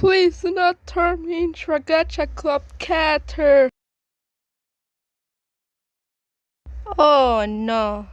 Please do not turn me into a gacha club catter. Oh no.